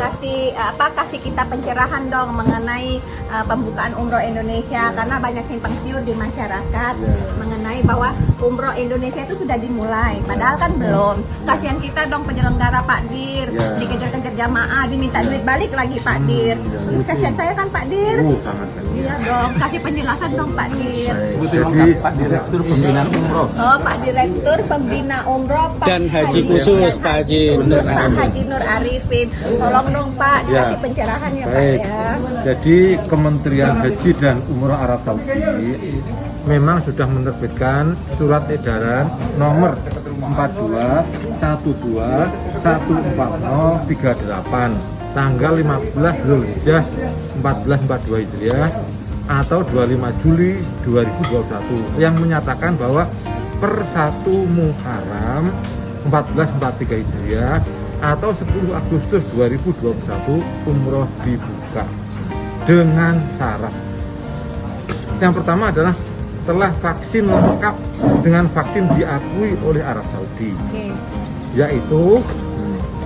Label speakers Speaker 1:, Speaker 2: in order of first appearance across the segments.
Speaker 1: kasih uh, apa kasih kita pencerahan dong mengenai uh, pembukaan umroh Indonesia.
Speaker 2: Ya.
Speaker 1: karena banyak simpang siur di masyarakat
Speaker 2: Ya.
Speaker 1: mengenai bahwa umroh Indonesia itu sudah dimulai. Padahal kan belum. Kasihan kita dong penyelenggara Pak Dir.
Speaker 2: Ya.
Speaker 1: dikejar-kejar jamaah diminta duit balik lagi Pak
Speaker 2: Hmm,
Speaker 1: Dir.
Speaker 2: ya,
Speaker 1: Terus
Speaker 2: betul.
Speaker 1: kasihan saya kan Pak Dir?
Speaker 2: Oh, sangat
Speaker 1: iya dong. Kasih penjelasan dong Pak Dir.
Speaker 2: Jadi
Speaker 3: Pak Direktur Pembinaan Umroh.
Speaker 1: Oh Pak Direktur Pembina Umroh Pak
Speaker 3: Dan Haji khusus, Pak Haji
Speaker 1: khusus
Speaker 3: Nur
Speaker 1: Pak
Speaker 3: Arifin.
Speaker 1: Haji Nur Arifin. Tolong dong Pak
Speaker 2: Ya.
Speaker 1: dikasih pencerahan ya Pak
Speaker 2: Baik.
Speaker 1: ya
Speaker 2: Jadi Kementerian Haji dan Umroh Arab Saudi memang sudah menerbitkan surat edaran nomor 42 12 140 38 tanggal 15 Zulhijjah 1442 Hijriah atau 25 Juli 2021 yang menyatakan bahwa per 1 Muharram 1443 Hijriah atau 10 Agustus 2021 umroh dibuka dengan syarat. Yang pertama adalah telah vaksin lengkap dengan vaksin diakui oleh Arab Saudi,
Speaker 1: Oke.
Speaker 2: yaitu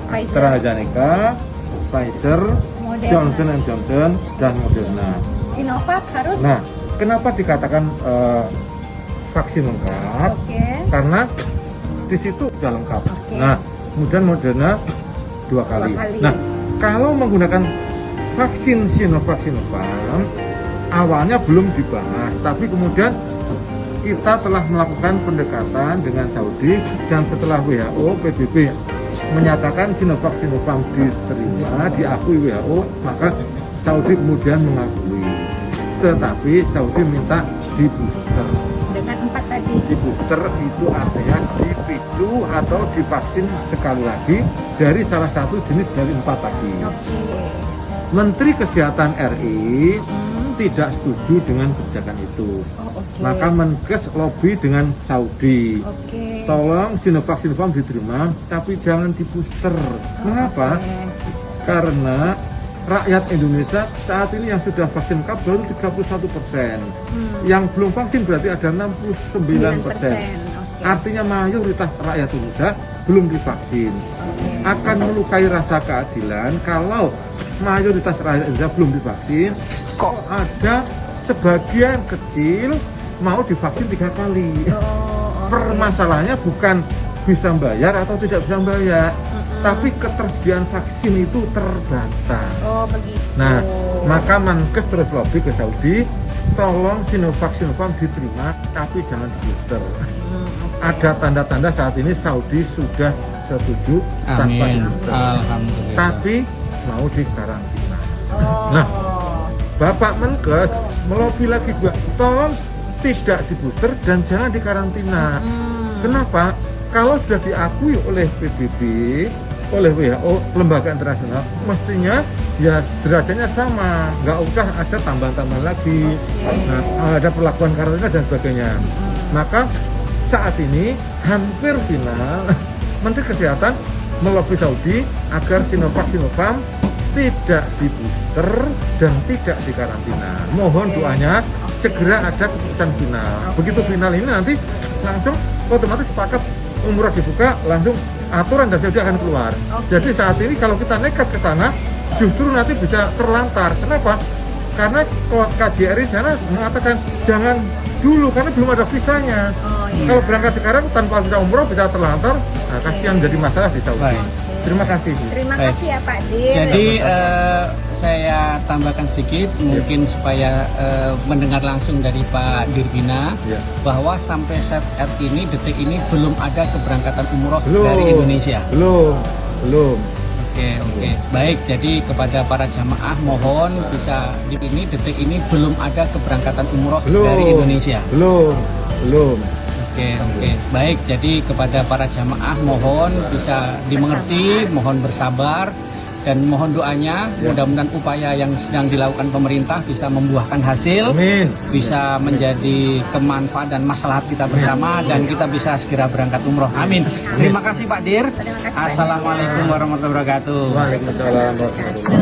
Speaker 1: Pfizer,
Speaker 2: AstraZeneca, Pfizer,
Speaker 1: Moderna.
Speaker 2: Johnson Johnson, dan Moderna.
Speaker 1: Sinovac harus
Speaker 2: Nah, kenapa dikatakan eh, vaksin lengkap?
Speaker 1: oke
Speaker 2: Karena di situ sudah lengkap.
Speaker 1: Oke.
Speaker 2: Nah, kemudian Moderna dua kali.
Speaker 1: kali.
Speaker 2: Nah, kalau menggunakan vaksin Sinovac Sinopharm, awalnya belum dibahas, tapi kemudian kita telah melakukan pendekatan dengan Saudi dan setelah WHO PBB menyatakan Sinovac Sinopharm diterima, diakui WHO, maka Saudi kemudian mengakui. Tetapi Saudi minta di booster di booster itu artinya dipicu atau divaksin sekali lagi dari salah satu jenis dari empat tadi. Menteri Kesehatan RI
Speaker 1: Hmm.
Speaker 2: tidak setuju dengan kebijakan itu.
Speaker 1: oh oke
Speaker 2: Maka Menkes lobby dengan Saudi.
Speaker 1: oke
Speaker 2: Tolong Sinovac Sinopharm diterima, tapi jangan di booster. Mengapa?
Speaker 1: Oke.
Speaker 2: Karena rakyat Indonesia saat ini yang sudah vaksin lengkap baru 31 persen.
Speaker 1: Hmm.
Speaker 2: Yang belum vaksin berarti ada 69 persen.
Speaker 1: Oke.
Speaker 2: Artinya mayoritas rakyat Indonesia belum divaksin.
Speaker 1: Oke.
Speaker 2: Akan melukai rasa keadilan kalau mayoritas rakyat Indonesia belum divaksin, kok ada sebagian kecil mau divaksin tiga kali.
Speaker 1: Oh, oke.
Speaker 2: Permasalahannya bukan bisa bayar atau tidak bisa bayar. Tapi ketersediaan vaksin itu terbatas.
Speaker 1: oh begitu
Speaker 2: Nah, maka Mankes terus lobby ke Saudi, tolong Sinovac Sinopharm diterima, tapi jangan di booster.
Speaker 1: Hmm, oke.
Speaker 2: ada tanda-tanda saat ini Saudi sudah setuju tanpa
Speaker 3: Amin
Speaker 2: booster.
Speaker 3: Alhamdulillah
Speaker 2: Tapi mau di karantina.
Speaker 1: oh.
Speaker 2: Nah. Bapak Menkes melobi lagi juga, tolong tidak di booster dan jangan di karantina.
Speaker 1: Hmm.
Speaker 2: Kenapa? Kalau sudah diakui oleh PBB, oleh WHO, lembaga internasional, mestinya ya derajatnya sama, nggak usah ada tambahan-tambahan lagi,
Speaker 1: Oke.
Speaker 2: nah, ada perlakuan karantina dan sebagainya. Maka saat ini hampir final, Menteri Kesehatan melobi Saudi agar Sinovac Sinopharm tidak di booster dan tidak di karantina. Mohon
Speaker 1: Oke.
Speaker 2: doanya segera ada keputusan final.
Speaker 1: Oke.
Speaker 2: Begitu final ini nanti langsung otomatis sepakat umroh dibuka langsung aturan dan Saudi akan keluar.
Speaker 1: Oke.
Speaker 2: Jadi saat ini kalau kita nekat ke sana justru nanti bisa terlantar. Kenapa? Karena KJRI sana mengatakan jangan dulu karena belum ada visanya.
Speaker 1: oh iya
Speaker 2: Kalau berangkat sekarang tanpa visa umroh bisa terlantar, nah, kasihan jadi masalah di Saudi.
Speaker 3: Baik.
Speaker 2: Terima kasih.
Speaker 1: Terima kasih ya Pak Dir
Speaker 3: Jadi eh, saya tambahkan sedikit mungkin supaya eh, mendengar langsung dari Pak Dirbina
Speaker 2: Ya.
Speaker 3: bahwa sampai saat ini detik ini belum ada keberangkatan umroh
Speaker 2: Belum.
Speaker 3: dari Indonesia.
Speaker 2: Belum, belum.
Speaker 3: Oke oke baik jadi kepada para jamaah mohon bisa di ini detik ini belum ada keberangkatan umroh
Speaker 2: Belum.
Speaker 3: dari Indonesia.
Speaker 2: Belum, belum.
Speaker 3: Oke oke baik jadi kepada para jamaah mohon bisa dimengerti mohon bersabar dan mohon doanya
Speaker 2: Ya.
Speaker 3: mudah-mudahan upaya yang sedang dilakukan pemerintah bisa membuahkan hasil
Speaker 2: Amin.
Speaker 3: bisa menjadi kemanfaat dan maslahat kita bersama dan kita bisa segera berangkat umroh amin terima kasih Pak Dir
Speaker 1: Terima kasih, Pak Dir.
Speaker 3: Assalamualaikum warahmatullahi wabarakatuh
Speaker 2: Waalaikumsalam warahmatullahi wabarakatuh.